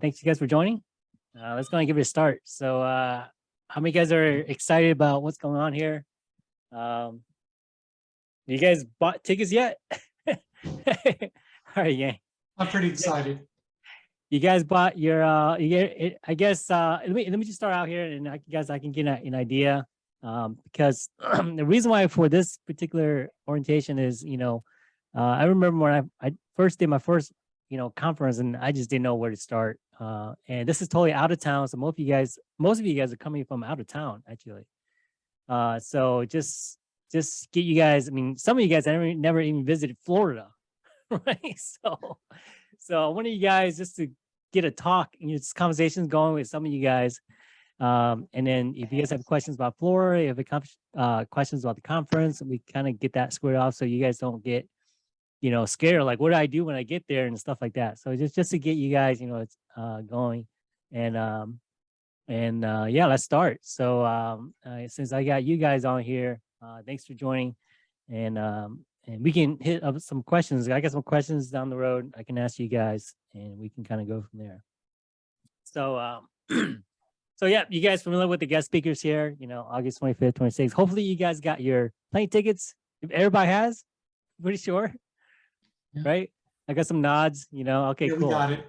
thanks you guys for joining. Uh, let's go and give it a start. So, uh, how many guys are excited about what's going on here? Um, you guys bought tickets yet? All right, yeah. I'm pretty excited. You guys bought your, uh, you get it, I guess, uh, let me, let me just start out here and I guess I can get a- an idea. Um, because the reason why for this particular orientation is, you know, uh, I remember when I, I first did my first, you know, conference and I just didn't know where to start. Uh, and this is totally out of town. So most of you guys, most of you guys are coming from out of town, actually. Uh, so just, just get you guys, I mean, some of you guys never, never even visited Florida, right? So, so I want you guys just to get a talk and just conversations going with some of you guys. Um, and then if you guys have questions about Florida, if it comes, uh, questions about the conference, we kind of get that squared off so you guys don't get, you know, scared, like what do I do when I get there and stuff like that. So just, just to get you guys, you know, it's, uh, going and, um, and, uh, yeah, let's start. So, um, uh, since I got you guys on here, uh, thanks for joining and, um, and we can hit up some questions. I got some questions down the road. I can ask you guys and we can kind of go from there. So, um, so yeah, you guys familiar with the guest speakers here, you know, August 25th, 26th. Hopefully you guys got your plane tickets. If everybody has, pretty sure, Yeah. right? I got some nods, you know, okay, Yeah, cool. got it.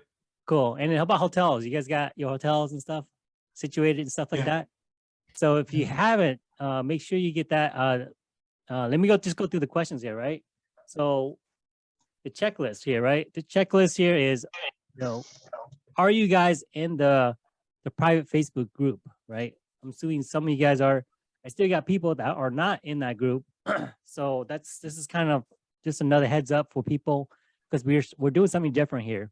Cool. And then how about hotels? You guys got your hotels and stuff situated and stuff like that? So if you haven't, uh, make sure you get that, uh, uh, let me go, just go through the questions here, right? So the checklist here, right? The checklist here is, you know, are you guys in the, the private Facebook group, right? I'm assuming some of you guys are, I still got people that are not in that group. So that's, this is kind of just another heads up for people because we're, we're doing something different here.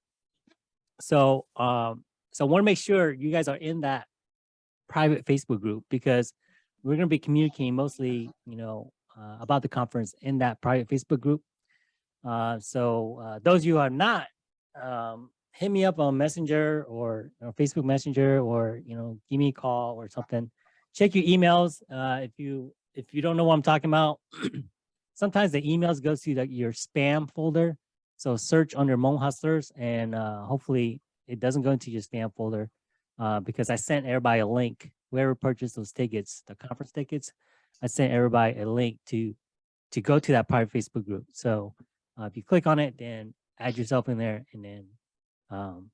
So, um, so I want to make sure you guys are in that private Facebook group because we're going to be communicating mostly, you know, uh, about the conference in that private Facebook group. Uh, so uh, those of you who are not, um, hit me up on Messenger or know, Facebook Messenger or you know, give me a call or something. Check your emails uh, if you if you don't know what I'm talking about. sometimes the emails go to the, your spam folder. So search under Hmong Hustlers and uh, hopefully it doesn't go into your spam folder uh, because I sent everybody a link. Whoever purchased those tickets, the conference tickets, I sent everybody a link to to go to that private Facebook group. So uh, if you click on it, then add yourself in there and then um,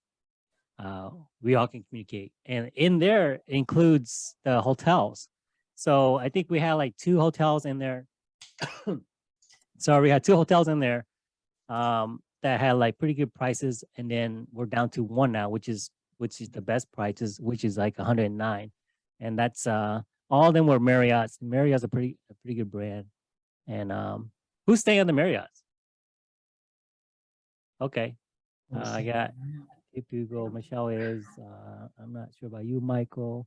uh, we all can communicate. And in there includes the hotels. So I think we had like two hotels in there. Sorry, we had two hotels in there um, that had like pretty good prices. And then we're down to one now, which is which is the best prices, which is like 109. And that's uh all of them were Marriott's. Marriott's a pretty a pretty good brand. And um who's staying on the Marriott's? Okay. Uh, I got if you go, Michelle is, uh, I'm not sure about you, Michael.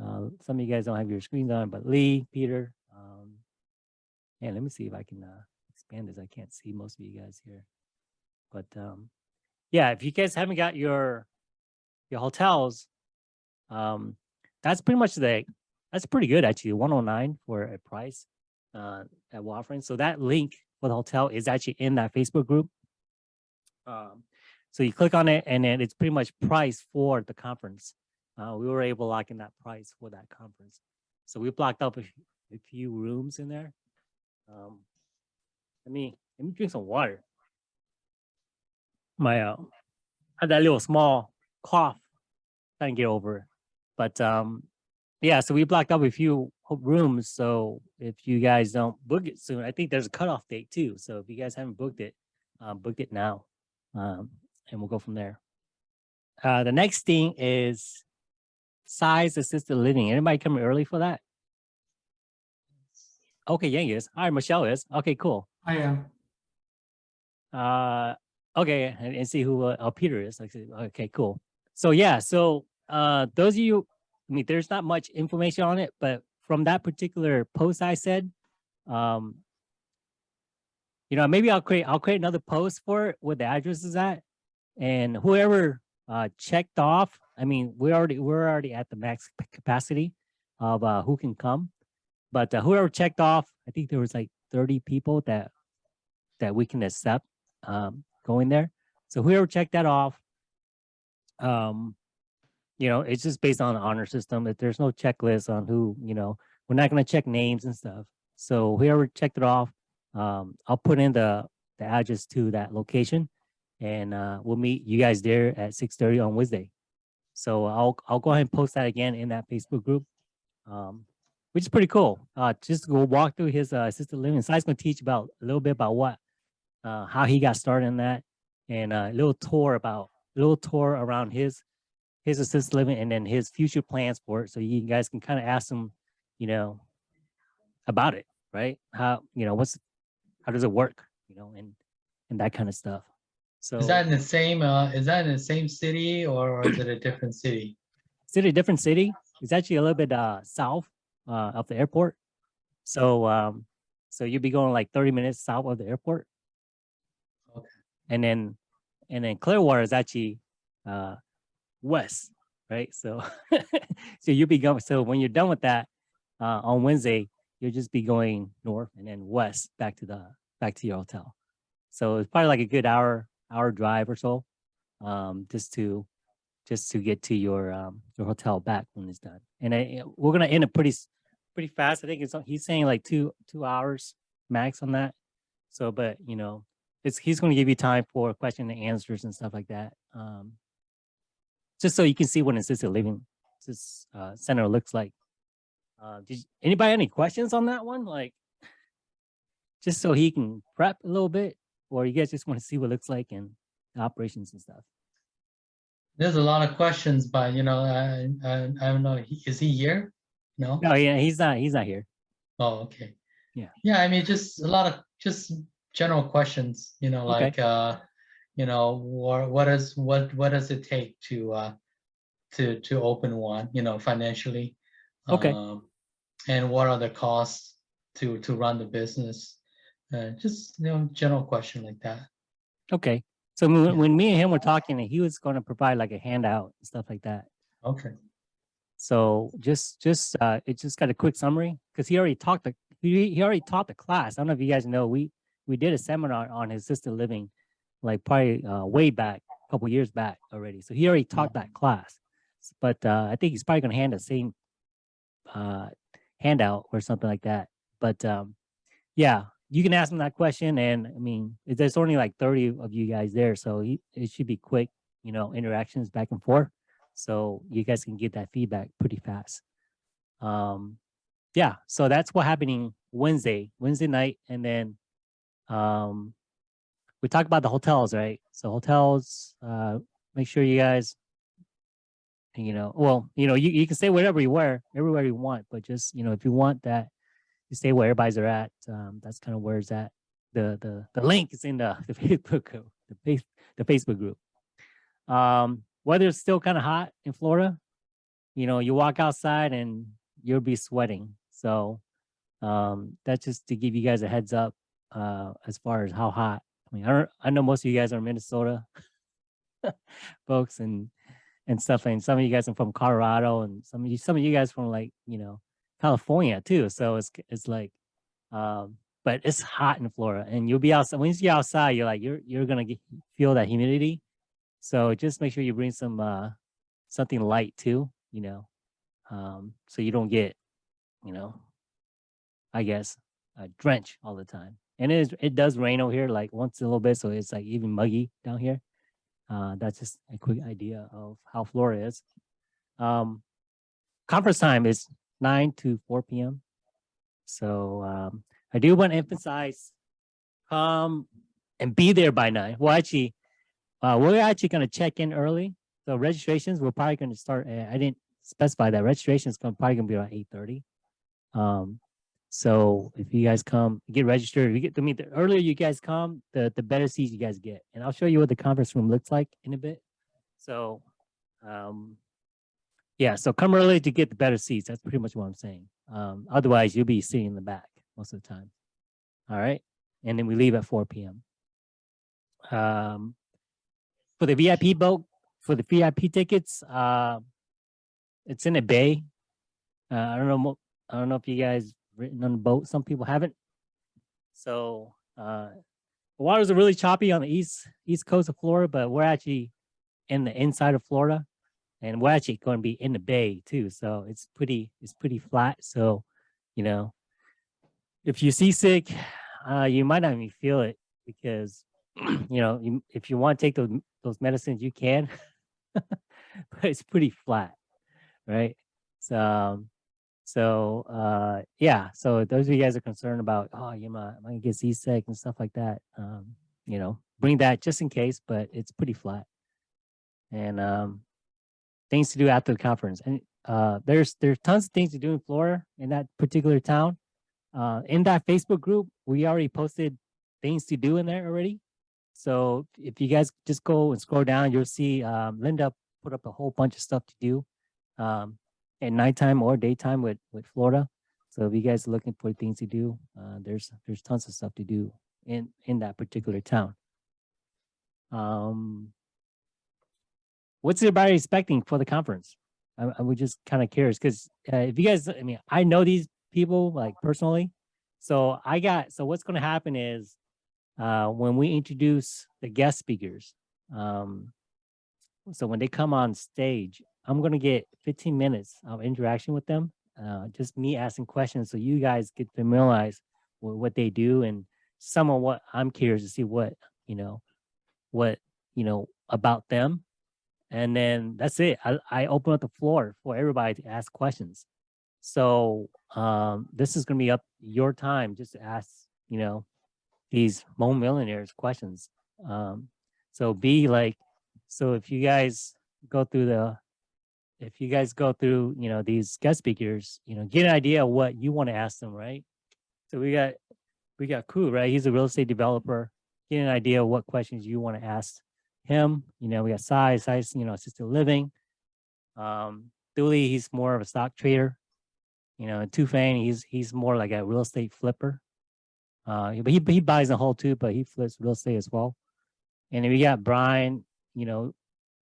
Uh, some of you guys don't have your screens on, but Lee, Peter, um, and let me see if I can, uh, expand. I can't see most of you guys here. But, um, yeah, if you guys haven't got your, your hotels, um, that's pretty much the, that's pretty good actually, 109 for a price, uh, that we're offering. So that link for the hotel is actually in that Facebook group. Um, so you click on it and then it's pretty much price for the conference. Uh, we were able to lock in that price for that conference. So we blocked up a few rooms in there. Um, let me, let me drink some water. My, uh, had that little small cough, trying to get over. But, um, yeah, so we blocked up a few rooms. So if you guys don't book it soon, I think there's a cutoff date too. So if you guys haven't booked it, uh, book it now. Um, and we'll go from there. Uh, the next thing is Sai's assisted living. Anybody coming early for that? Okay, Yang is. All right, Michelle is. Okay, cool. I am. Uh, okay, and, and see who uh, oh, Peter is. Okay, cool. So yeah, so uh, those of you, I mean, there's not much information on it, but from that particular post I said, um, you know, maybe I'll create I'll create another post for it where the address is at, and whoever uh checked off. I mean, we already we're already at the max capacity of uh who can come, but uh, whoever checked off, I think there was like 30 people that that we can accept um going there. So whoever checked that off, um, you know, it's just based on the honor system. If there's no checklist on who, you know, we're not gonna check names and stuff. So whoever checked it off, um, I'll put in the the address to that location, and uh, we'll meet you guys there at six thirty on Wednesday. So I'll I'll go ahead and post that again in that Facebook group, um, which is pretty cool. Uh, just go walk through his uh, assisted living. Sai's gonna teach about a little bit about what, uh, how he got started in that, and uh, a little tour about a little tour around his his assisted living and then his future plans for it. So you guys can kind of ask him, you know, about it, right? How you know what's how does it work, you know, and and that kind of stuff. So Is that in the same, uh, is that in the same city or is it a different city? it's in a different city. It's actually a little bit uh south uh of the airport. So um so you'll be going like 30 minutes south of the airport. Okay. And then and then Clearwater is actually uh west, right? So so you'll be going so when you're done with that uh on Wednesday, you'll just be going north and then west back to the back to your hotel. So it's probably like a good hour hour drive or so um just to just to get to your um your hotel back when it's done. And I, we're gonna end it pretty pretty fast. I think it's he's saying like two two hours max on that. So, but you know, it's he's gonna give you time for question and answers and stuff like that. Um, just so you can see what assisted living this uh, center looks like. Uh, did anybody any questions on that one? Like, just so he can prep a little bit, or you guys just want to see what it looks like and operations and stuff. There's a lot of questions, but you know, I, I, I don't know, is he here? No? No, yeah, he's not. He's not here. Oh, okay. Yeah. Yeah, I mean, just a lot of, just general questions, you know, Okay. like, uh, you know, what, what is, what, what does it take to, uh, to, to open one, you know, financially? Okay. Um, And what are the costs to, to run the business? Uh, just, you know, general question like that. Okay. So when, when me and him were talking, he was going to provide like a handout and stuff like that. Okay. So just, just, uh, it just got a quick summary because he already talked, the he, he already taught the class. I don't know if you guys know, we, we did a seminar on his assisted living, like probably, uh, way back, a couple years back already. So he already taught that class. But, uh, I think he's probably going to hand the same, uh, handout or something like that. But, um, yeah, you can ask him that question. And I mean, there's only like 30 of you guys there. So he, it should be quick, you know, interactions back and forth. So you guys can get that feedback pretty fast. Um, yeah, so that's what happening Wednesday, Wednesday night. And then, um, we talked about the hotels, right? So hotels, uh, make sure you guys, you know, well, you know, you, you can stay wherever you were, everywhere you want, but just, you know, if you want that, you stay where everybody's at. Um, that's kind of where it's at. The, the, the link is in the, the Facebook group, the face, the Facebook group. Um, weather's still kind of hot in Florida. You know, you walk outside and you'll be sweating. So, um, that's just to give you guys a heads up, uh, as far as how hot. I mean, I don't, I know most of you guys are Minnesota folks and, and stuff. And some of you guys are from Colorado and some of you, some of you guys from like, you know, California too. So it's, it's like, um, but it's hot in Florida and you'll be outside. Once you're outside, you're like, you're, you're going to feel that humidity. So just make sure you bring some, uh, something light too, you know, um, so you don't get, you know, I guess, uh, drench all the time. And it is, it does rain over here like once a little bit. So it's like even muggy down here. Uh, that's just a quick idea of how Florida is. Um, conference time is nine to four PM. So, um, I do want to emphasize, come and be there by nine. Well, actually, uh, we're actually going to check in early. So registrations, we're probably going to start. I didn't specify that registration is going probably going to be around eight thirty. Um, so if you guys come, get registered. You get to meet the earlier you guys come, the the better seats you guys get. And I'll show you what the conference room looks like in a bit. So, um, yeah. So come early to get the better seats. That's pretty much what I'm saying. Um, otherwise, you'll be sitting in the back most of the time. All right, and then we leave at four p.m. Um, for the VIP boat, for the VIP tickets, uh, it's in a bay. Uh, I don't know. I don't know if you guys written on the boat. Some people haven't. So uh, the waters are really choppy on the east east coast of Florida, but we're actually in the inside of Florida, and we're actually going to be in the bay too. So it's pretty it's pretty flat. So, you know, if you're seasick, uh, you might not even feel it because you know if you want to take those those medicines, you can, but it's pretty flat, right? So. Um, so uh yeah, so those of you guys are concerned about, oh, you might, might get seasick and stuff like that. Um, you know, bring that just in case, but it's pretty flat. And um things to do after the conference. And uh there's there's tons of things to do in Florida in that particular town. Uh in that Facebook group, we already posted things to do in there already. So if you guys just go and scroll down, you'll see um Linda put up a whole bunch of stuff to do. Um at nighttime or daytime with with Florida. So if you guys are looking for things to do, uh, there's there's tons of stuff to do in in that particular town. Um, what's everybody expecting for the conference? I, I just kind of curious because uh, if you guys, I mean, I know these people like personally, so I got so what's going to happen is uh, when we introduce the guest speakers, um, so when they come on stage, I'm gonna get 15 minutes of interaction with them. Uh, just me asking questions so you guys get familiarized with what they do and some of what I'm curious to see what, you know, what, you know, about them. And then that's it. I, I open up the floor for everybody to ask questions. So um, this is gonna be up your time just to ask, you know, these Mo millionaires questions. Um, so be like, so if you guys go through the if you guys go through, you know, these guest speakers, you know, get an idea of what you want to ask them, right? So we got, we got Ku, right? He's a real estate developer. Get an idea of what questions you want to ask him. You know, we got Sai, Sai's, you know, assisted living. Um, Dooley, he's more of a stock trader. You know, and Tufang, he's he's more like a real estate flipper. Uh, but he he buys a whole too, but he flips real estate as well. And we got Brian, you know,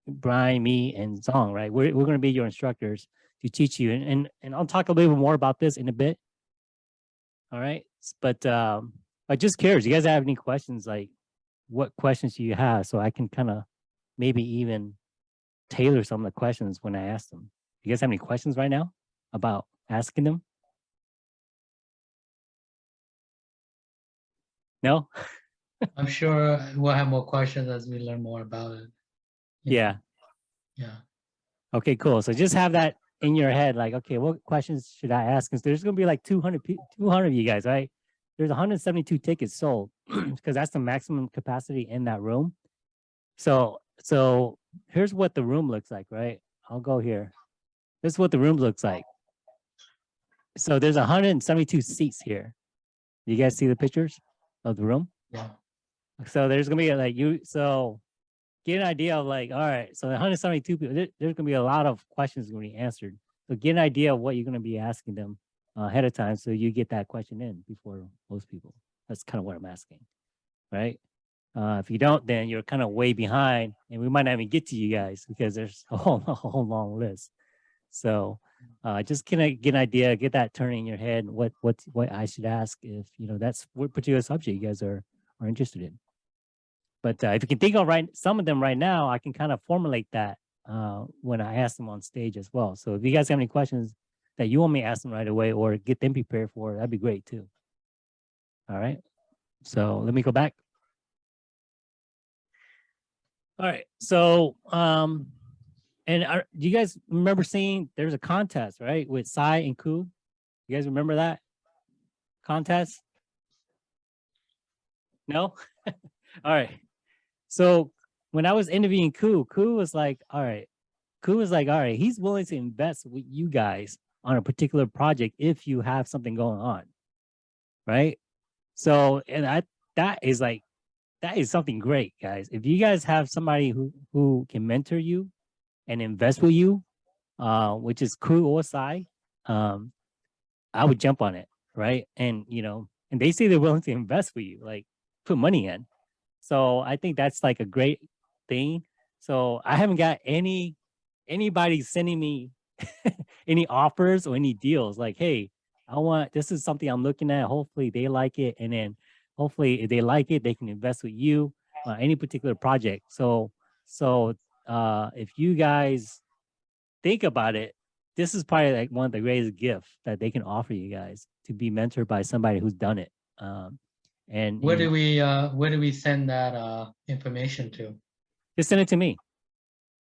Brian, me, and Zong, right? We're, we're going to be your instructors to teach you. And, and, and I'll talk a little bit more about this in a bit. All right. But um, I just curious, you guys have any questions? Like what questions do you have? So I can kind of maybe even tailor some of the questions when I ask them. You guys have any questions right now about asking them? No? I'm sure we'll have more questions as we learn more about it. Yeah. Yeah. Okay, cool. So just have that in your head, like, okay, what questions should I ask? Because there's gonna be like 200, 200 of you guys, right? There's 172 tickets sold because that's the maximum capacity in that room. So, so here's what the room looks like, right? I'll go here. This is what the room looks like. So there's 172 seats here. You guys see the pictures of the room? Yeah. So there's gonna be like you, so get an idea of like, all right, so 172 people, there- there's gonna be a lot of questions gonna be answered. So get an idea of what you're gonna be asking them ahead of time, so you get that question in before most people. That's kind of what I'm asking, right? Uh, if you don't, then you're kind of way behind, and we might not even get to you guys because there's a whole, a whole long list. So uh, just can I get an idea, get that turning in your head, what what what I should ask if you know that's what particular subject you guys are are interested in. But uh, if you can think of right some of them right now, I can kind of formulate that uh, when I ask them on stage as well. So if you guys have any questions that you want me to ask them right away or get them prepared for, that'd be great too. All right. So let me go back. All right. So um, and are, do you guys remember seeing there's a contest right with Sai and Ku? You guys remember that contest? No. All right. So when I was interviewing Ku, Ku was like, all right, Ku was like, all right, he's willing to invest with you guys on a particular project if you have something going on. Right. So, and I, that is like, that is something great, guys. If you guys have somebody who, who can mentor you and invest with you, uh, which is Ku or Sai, um, I would jump on it. Right. And, you know, and they say they're willing to invest with you, like put money in. So I think that's like a great thing. So I haven't got any anybody sending me any offers or any deals like, hey, I want this is something I'm looking at. Hopefully they like it. And then hopefully if they like it, they can invest with you on any particular project. So so uh, if you guys think about it, this is probably like one of the greatest gifts that they can offer you guys to be mentored by somebody who's done it. Um, and Where do we, uh, where do we send that, uh, information to? just send it to me.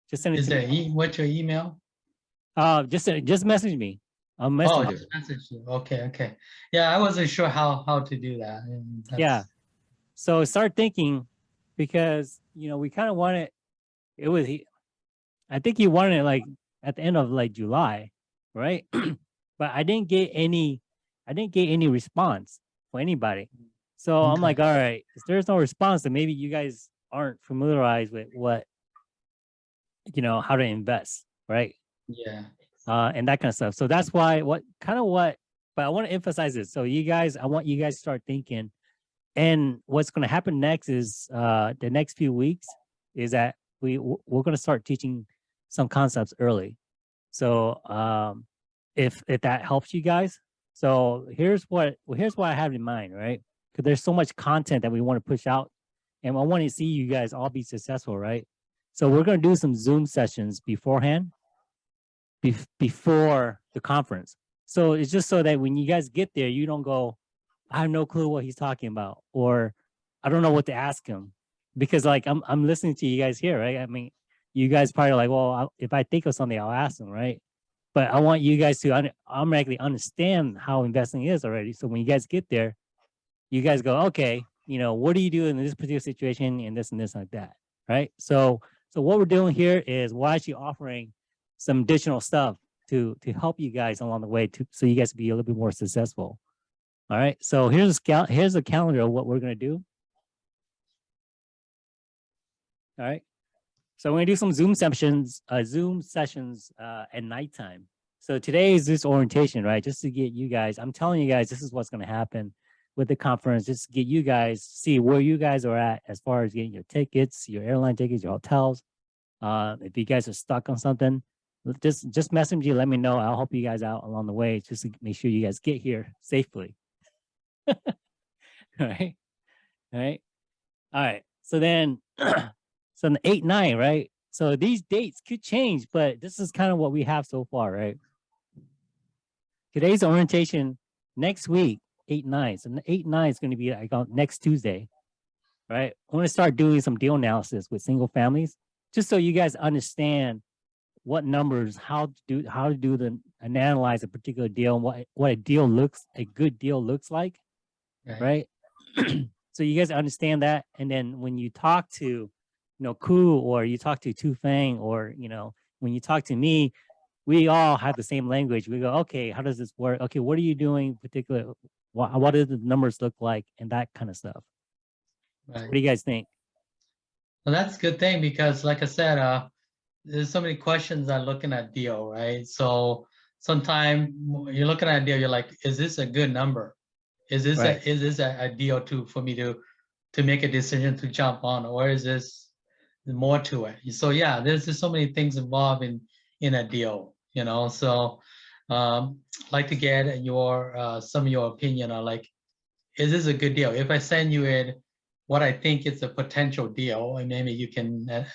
Just send it Is to there, e- what's your email? Uh, just send- just message me. I'll Oh, message you. just message you. Okay, okay. Yeah, I wasn't sure how, how to do that. Yeah. So start thinking because you know we kind of want it. It was he- I think you wanted it like at the end of like July, right? but I didn't get any I didn't get any response for anybody. So I'm like, all right, if there's no response, then maybe you guys aren't familiarized with what you know how to invest, right? Yeah, uh, and that kind of stuff. So that's why what kind of what, but I want to emphasize this. So you guys, I want you guys to start thinking. And what's going to happen next is uh, the next few weeks is that we we're going to start teaching some concepts early. So um, if if that helps you guys, so here's what well, here's what I have in mind, right? Because there's so much content that we want to push out, and I want to see you guys all be successful, right? So we're going to do some Zoom sessions beforehand bef- before the conference. So it's just so that when you guys get there, you don't go, I have no clue what he's talking about, or I don't know what to ask him, because like I'm I'm listening to you guys here, right? I mean, you guys probably like, well, I'll, if I think of something, I'll ask them, right? But I want you guys to un- automatically understand how investing is already. So when you guys get there, you guys go, okay, you know, what do you do in this particular situation and this and this like that, right? So so what we're doing here is we're actually offering some additional stuff to to help you guys along the way to so you guys be a little bit more successful. All right. So here's a here's a calendar of what we're gonna do. All right. So we're gonna do some Zoom sessions, uh, Zoom sessions uh, at nighttime. So today is this orientation, right? Just to get you guys, I'm telling you guys, this is what's gonna happen with the conference, just to get you guys see where you guys are at as far as getting your tickets, your airline tickets, your hotels. Uh, if you guys are stuck on something, just just message me, let me know. I'll help you guys out along the way, just to make sure you guys get here safely. All right, all right, all right. So then, so the eight nine, right? So these dates could change, but this is kind of what we have so far, right? Today's orientation. Next week, eight nine. So eight nine is going to be like on next Tuesday, right? I want to start doing some deal analysis with single families, just so you guys understand what numbers, how to do, how to do the and analyze a particular deal, and what what a deal looks, a good deal looks like, right. right? so you guys understand that, and then when you talk to, you know, Ku or you talk to Tu Fang or you know, when you talk to me, we all have the same language. We go, okay, how does this work? Okay, what are you doing? Particular, what what do the numbers look like, and that kind of stuff. Right. What do you guys think? Well, that's a good thing because like I said, uh, there's so many questions on looking at deal, right? So sometimes you're looking at a deal, you're like, is this a good number? Is this, Right. a is this a, a deal to, for me to, to make a decision to jump on, or is this more to it? So yeah, there's just so many things involved in, in a deal, you know, so um, like to get your, uh, some of your opinion on like, is this a good deal? If I send you in what I think is a potential deal, and maybe you can uh,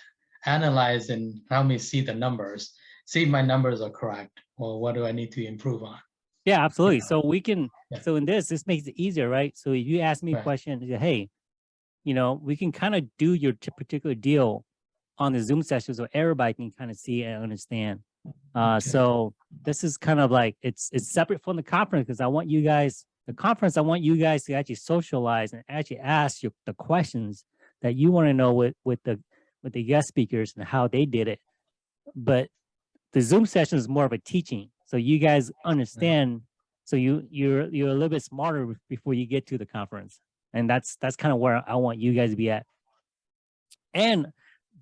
analyze and help me see the numbers, see if my numbers are correct, or what do I need to improve on? Yeah, absolutely. So we can, Yeah. so in this, this makes it easier, right? So if you ask me a question, you say, hey, you know, we can kind of do your particular deal on the Zoom session so everybody can kind of see and understand. Uh, Okay. so this is kind of like, it's, it's separate from the conference because I want you guys, the conference, I want you guys to actually socialize and actually ask your, the questions that you want to know with, with the, with the guest speakers and how they did it. But the Zoom session is more of a teaching. So you guys understand. So you you're you're a little bit smarter before you get to the conference, and that's that's kind of where I want you guys to be at. And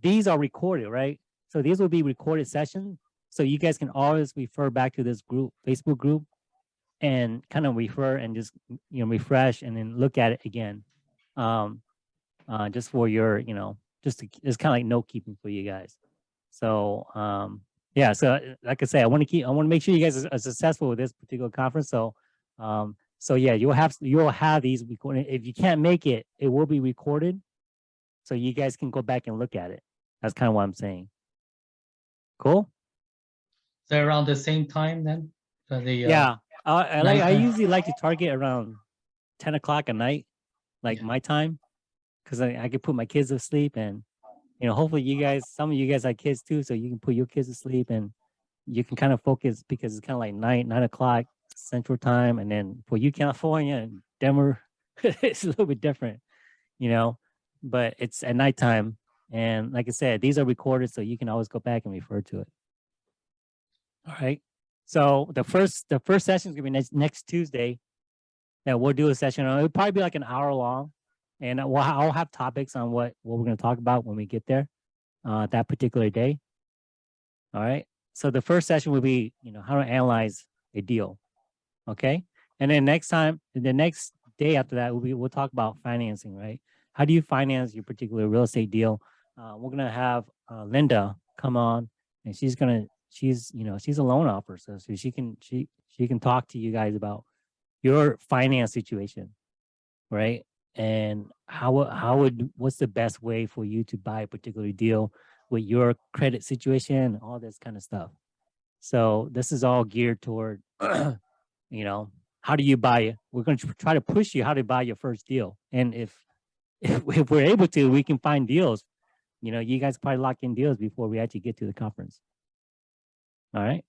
these are recorded, right? So these will be recorded sessions. So you guys can always refer back to this group, Facebook group, and kind of refer and just you know refresh and then look at it again, um, uh, just for your you know just to, it's kind of like note keeping for you guys. So um, yeah, so uh, like I say, I want to keep, I want to make sure you guys are are successful with this particular conference. So, um, so yeah, you'll have, you'll have these recorded. If you can't make it, it will be recorded. So you guys can go back and look at it. That's kind of what I'm saying. Cool. So around the same time then? For the, uh, Yeah, I, I like. I usually like to target around ten o'clock at night, like Yeah. my time, because I I can put my kids to sleep and you know hopefully you guys, some of you guys have kids too, so you can put your kids to sleep and you can kind of focus because it's kind of like nine nine o'clock central time, and then for you California and Denver, it's a little bit different, you know, but it's at nighttime. And like I said, these are recorded, so you can always go back and refer to it. All right. So the first the first session is gonna be next next Tuesday. That we'll do a session. on It'll probably be like an hour long, and we'll I'll have topics on what what we're gonna talk about when we get there, uh, that particular day. All right. So the first session will be you know how to analyze a deal, okay, and then next time the next day after that we'll be we'll talk about financing, right? How do you finance your particular real estate deal? Uh, we're gonna have uh, Linda come on, and she's gonna she's you know she's a loan officer so she can she she can talk to you guys about your finance situation right and how how would what's the best way for you to buy a particular deal with your credit situation all this kind of stuff? So this is all geared toward you know how do you buy it? We're going to try to push you how to buy your first deal. And if if, if we're able to we can find deals. You know you guys probably lock in deals before we actually get to the conference. All right.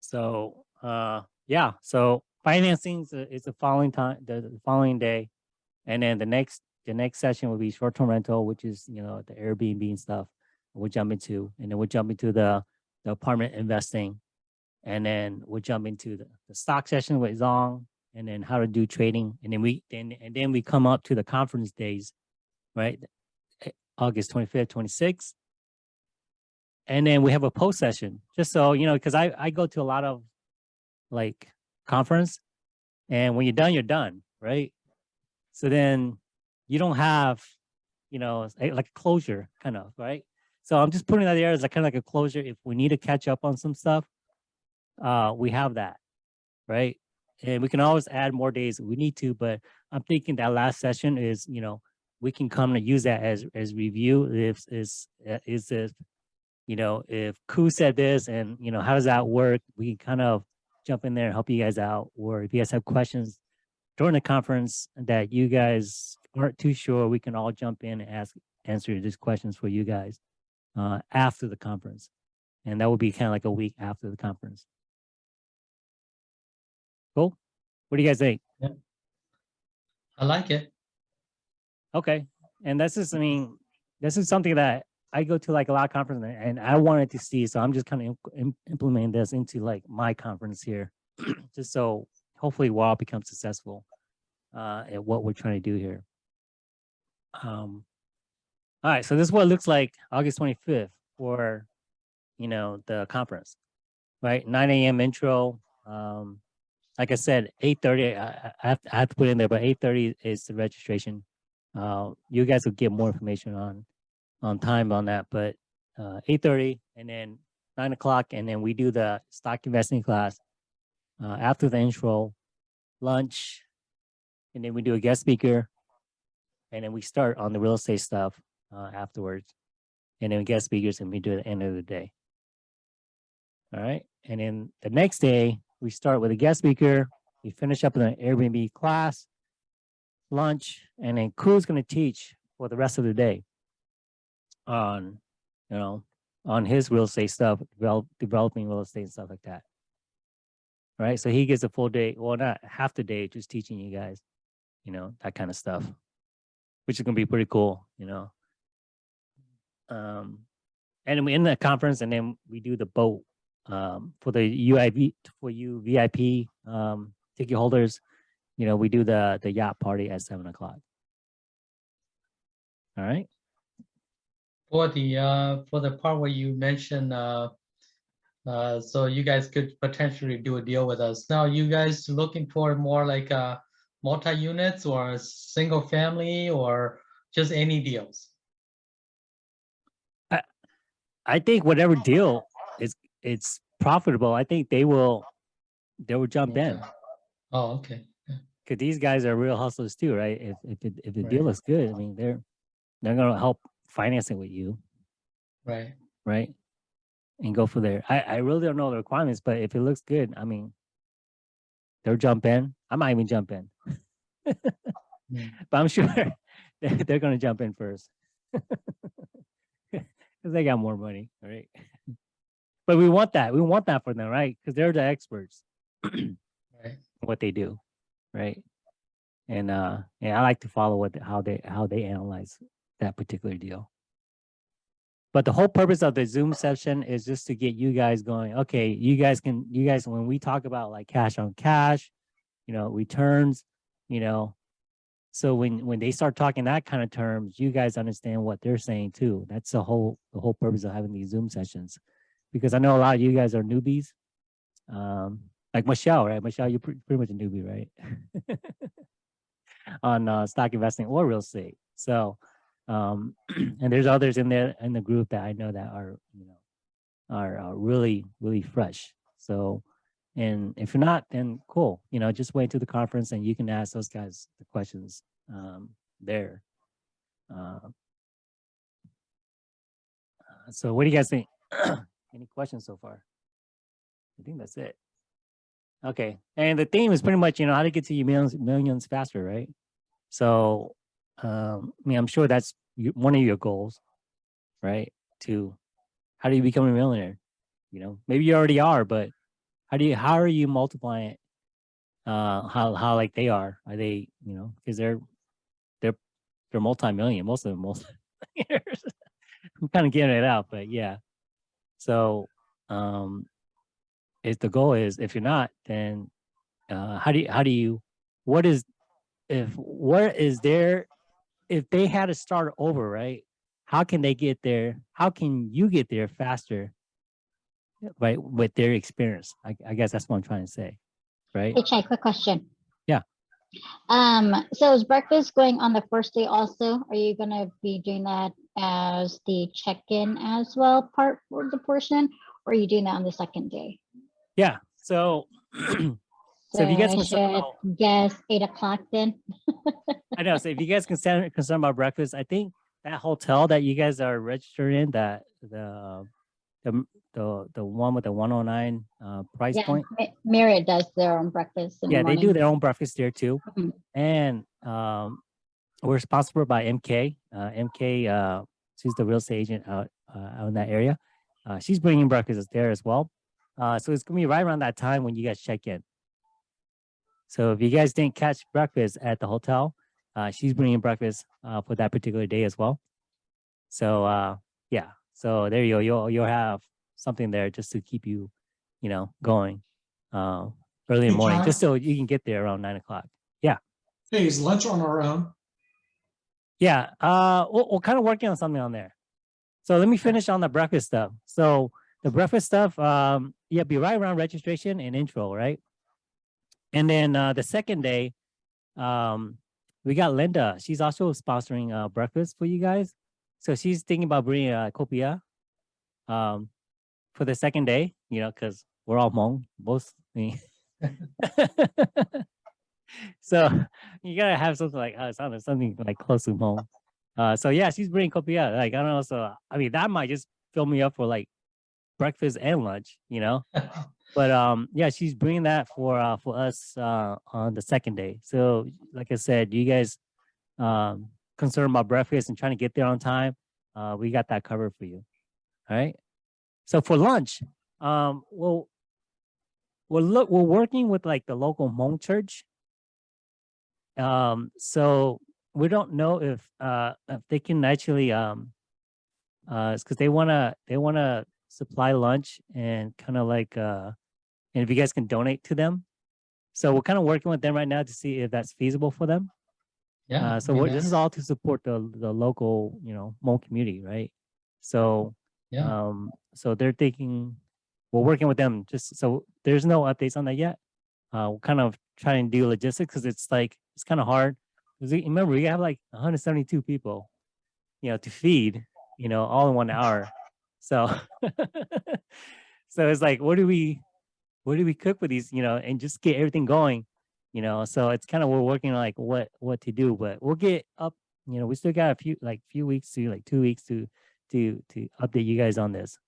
So, uh, yeah, so financing is the- is the following time, the following day. And then the next, the next session will be short-term rental, which is, you know, the Airbnb and stuff. We'll jump into, and then we'll jump into the, the apartment investing. And then we'll jump into the, the stock session with Zong and then how to do trading. And then we, then, and then we come up to the conference days, right? Eh, August twenty-fifth, twenty-sixth. And then we have a post session, just so, you know, because I, I go to a lot of like conference and when you're done, you're done, right? So then you don't have, you know, like closure kind of, right? So I'm just putting that there as like kind of like a closure. If we need to catch up on some stuff, uh, we have that, right? And we can always add more days if we need to, but I'm thinking that last session is, you know, we can come and use that as, as review if, is, is if you know, if Ku said this and, you know, how does that work? We can kind of jump in there and help you guys out. Or if you guys have questions during the conference that you guys aren't too sure, we can all jump in and ask, answer these questions for you guys uh, after the conference. And that will be kind of like a week after the conference. Cool. What do you guys think? I like it. Okay. And this is, I mean, this is something that I go to like a lot of conferences and- I wanted to see, so I'm just kind of implementing this into like my conference here. Just so hopefully we'll all become successful uh, at what we're trying to do here. Um, all right, so this is what it looks like August 25th for, you know, the conference, right? 9 a.m. intro. Um, like I said, 8:30. I, I have, I have to put in there, but 8:30 is the registration. Uh, you guys will get more information on on time on that, but uh, 8:30 and then 9 o'clock, and then we do the stock investing class uh, after the intro, lunch, and then we do a guest speaker, and then we start on the real estate stuff uh, afterwards, and then guest speakers, and we do at the end of the day. All right, and then the next day we start with a guest speaker. We finish up in an Airbnb class, lunch, and then Ku's going to teach for the rest of the day on, you know, on his real estate stuff, develop, developing real estate and stuff like that. Right, so he gets a full day, well, not half the day, just teaching you guys, you know, that kind of stuff, which is gonna be pretty cool, you know. Um, and we in the conference, and then we do the boat um, for the UIV for you VIP um, ticket holders. You know, we do the the yacht party at seven o'clock. All right. For the, uh, for the part where you mentioned, uh, uh, so you guys could potentially do a deal with us. Now, you guys looking for more like, uh, multi-units or a single family or just any deals? I think whatever deal is it's profitable. I think they will they will jump in Oh, okay, because these guys are real hustlers too, right? If if it, if the Right. deal looks good, I mean they're they're gonna help finance it with you, right. right? and go for there. I, I really don't know the requirements, but if it looks good, I mean, they'll jump in. I might even jump in. Mm. But I'm sure they're, they're gonna jump in first. Cause they got more money, right? But we want that. We want that for them, right? Cause they're the experts Right. what they do, right? And uh, and I like to follow what how they how they analyze that particular deal. But the whole purpose of the Zoom session is just to get you guys going. Okay, you guys can you guys when we talk about like cash on cash, you know, returns, you know. So when when they start talking that kind of terms, you guys understand what they're saying too. That's the whole the whole purpose of having these Zoom sessions, because I know a lot of you guys are newbies. Um, like Michelle, right? Michelle, you're pre- pretty much a newbie, right? On uh, stock investing or real estate. So, um, and there's others in there in the group that I know that are, you know, are really, really fresh. So, and if you're not, then cool. You know, just wait to the conference and you can ask those guys the questions um, there. Uh, uh, so, what do you guys think? Any questions so far? I think that's it. Okay, and the theme is pretty much, you know, how to get to your millions, millions faster, right? So, um, I mean, I'm sure that's one of your goals, right? To how do you become a millionaire? You know, maybe you already are, but how do you, how are you multiplying it? Uh, how, how like they are? Are they, you know, because they're, they're, they're multi-million, most of them, most. I'm kind of getting it out, but yeah. So, um, if the goal is if you're not then uh how do you how do you what is if what is there if they had to start over right how can they get there how can you get there faster right with their experience i, I guess that's what i'm trying to say right Hey, Chai, quick question. Yeah. Um, so is breakfast going on the first day also? Are you gonna be doing that as the check-in as well part for the portion? Or are you doing that on the second day? yeah so So if you guys I can send should out- Guess eight o'clock then? I know. So if you guys can concern concerned about breakfast, I think that hotel that you guys are registered in, that the the the the one with the 109 uh price Yeah, point. Ma- Marriott does their own breakfast. in the Yeah, they do their own breakfast there too. Mhm. And um we're sponsored by MK. Uh MK uh she's the real estate agent out uh, out in that area. Uh she's bringing breakfast there as well. Uh so it's going to be right around that time when you guys check in. So if you guys didn't catch breakfast at the hotel, uh, she's bringing breakfast uh, for that particular day as well. So uh, yeah, so there you go. You'll you'll have something there just to keep you, you know, going uh, early in the morning, John? just so you can get there around nine o'clock. Yeah. Hey, is lunch on our own? Yeah, uh, we're, we're kind of working on something on there. So let me finish on the breakfast stuff. So the breakfast stuff, um, yeah, be right around registration and intro, right? And then uh, the second day, um, we got Linda. She's also sponsoring uh, breakfast for you guys. So she's thinking about bringing uh, copia um, for the second day, you know, because we're all Hmong, both. so you gotta have something like uh, something, something like close to home. Uh, so yeah, she's bringing copia. Like I don't know. So I mean, that might just fill me up for like breakfast and lunch, you know. But um, yeah, she's bringing that for uh for us uh on the second day. So like I said, you guys um concerned about breakfast and trying to get there on time, uh, we got that covered for you. All right. So for lunch, um, well, we're look we're working with like the local Hmong church. Um, so we don't know if uh if they can actually um uh because they wanna they wanna supply lunch and kind of like uh and if you guys can donate to them. So we're kind of working with them right now to see if that's feasible for them. Yeah. Uh, so this is all to support the the local, you know, Hmong community, right? So Yeah, um, so they're thinking, we're working with them just so there's no updates on that yet. Uh, we're kind of trying to do logistics because it's like it's kind of hard. we- remember, we have like 172 people, you know, to feed, you know, all in one hour. So, so it's like, what do we, what do we cook with these, you know, and just get everything going, you know? So it's kind of we're working on like what what to do, but we'll get up. You know, we still got a few like few weeks to like two weeks to to to update you guys on this.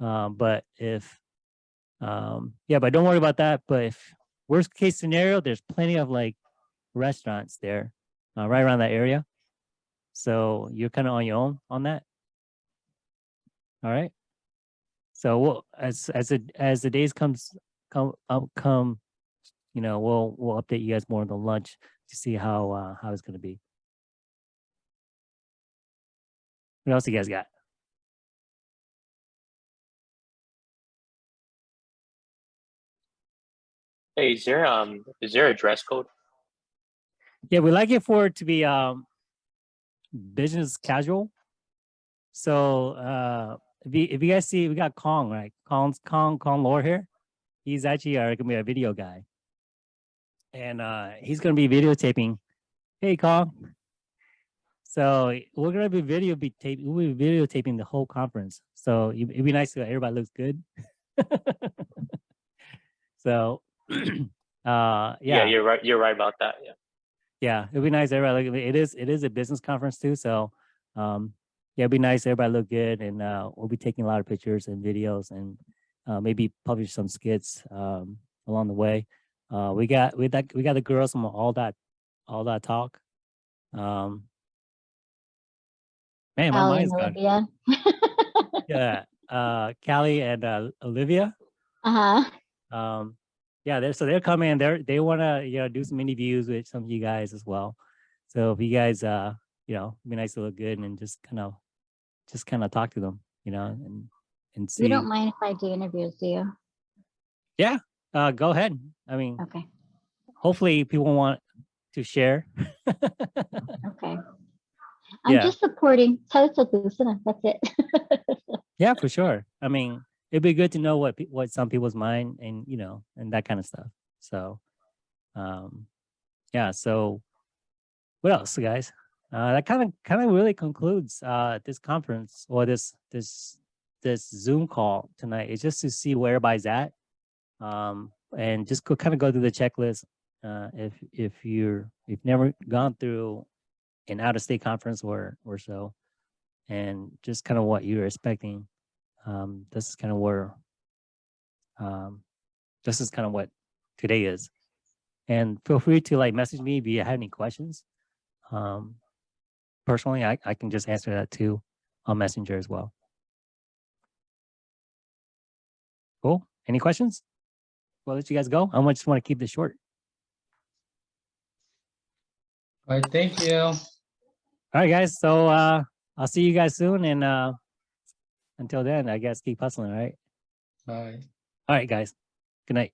Um, but if, um, yeah, but don't worry about that. But if worst case scenario, there's plenty of like restaurants there, uh, right around that area. So you're kind of on your own on that. All right. So we'll, as, as it, as the days comes, come, um, come, you know, we'll, we'll update you guys more on the lunch to see how, uh, how it's gonna be. What else you guys got? Hey, is there um is there a dress code? Yeah, we like it for it to be um business casual. So uh if you if you guys see we got Kong, right? Kong's Kong Kong Lore here. He's actually uh, gonna be a video guy. And uh he's gonna be videotaping. Hey Kong. So we're gonna be video be tape we'll be videotaping the whole conference. So it- it'd be nice if everybody looks good. so uh Yeah. you're right. You're right about that. Yeah. yeah, it'd be nice. Everybody, it is it is a business conference too, so um, yeah, it'd be nice. Everybody look good, and uh, we'll be taking a lot of pictures and videos, and uh, maybe publish some skits um, along the way. Uh, we got we got we got the girls from all that all that talk. Um, man, my mind's gone. Yeah, uh, Callie and uh, Olivia. Uh-huh. um yeah they're so they're coming they're they want to you know do some interviews with some of you guys as well so if you guys uh you know it'd be nice to look good and just kind of just kind of talk to them you know and and see You don't mind if I do interviews, do you? Yeah, uh go ahead i mean Okay, hopefully people want to share okay. I'm Yeah. just supporting that's it. yeah for sure i mean it'd be good to know what what some people's mind and you know and that kind of stuff so um yeah so what else guys uh that kind of kind of really concludes uh this conference or this this this zoom call tonight it's just to see where everybody's at um and just go kind of go through the checklist uh if if you're you've never gone through an out-of-state conference or or so and just kind of what you're expecting um, this is kind of where um, this is kind of what today is. And feel free to like message me if you have any questions. Um, personally, I, I can just answer that too on Messenger as well. Cool. Any questions? We'll let you guys go. I just want to keep this short. All right, thank you. All right, guys. So uh, I'll see you guys soon. And uh, until then, I guess keep hustling. All right. Bye. All right, guys. Good night.